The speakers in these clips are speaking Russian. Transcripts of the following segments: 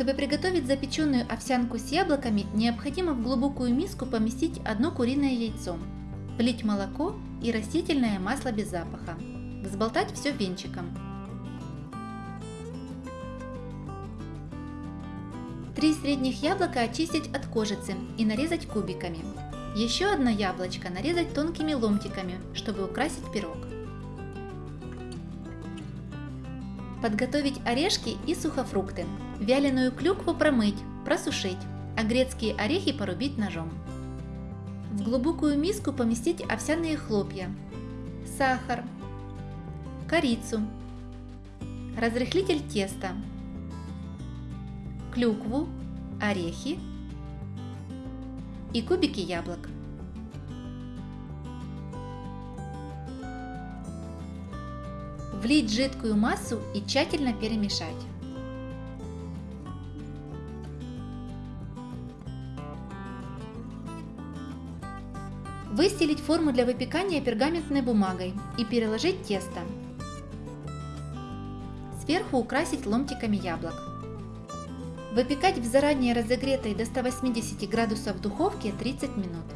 Чтобы приготовить запеченную овсянку с яблоками, необходимо в глубокую миску поместить одно куриное яйцо, влить молоко и растительное масло без запаха. Взболтать все венчиком. Три средних яблока очистить от кожицы и нарезать кубиками. Еще одно яблочко нарезать тонкими ломтиками, чтобы украсить пирог. Подготовить орешки и сухофрукты. Вяленую клюкву промыть, просушить, а грецкие орехи порубить ножом. В глубокую миску поместить овсяные хлопья, сахар, корицу, разрыхлитель теста, клюкву, орехи и кубики яблок. Влить жидкую массу и тщательно перемешать. Выстелить форму для выпекания пергаментной бумагой и переложить тесто. Сверху украсить ломтиками яблок. Выпекать в заранее разогретой до 180 градусов духовке 30 минут.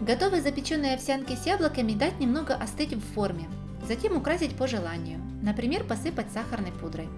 Готовые запеченные овсянки с яблоками дать немного остыть в форме, затем украсить по желанию, например посыпать сахарной пудрой.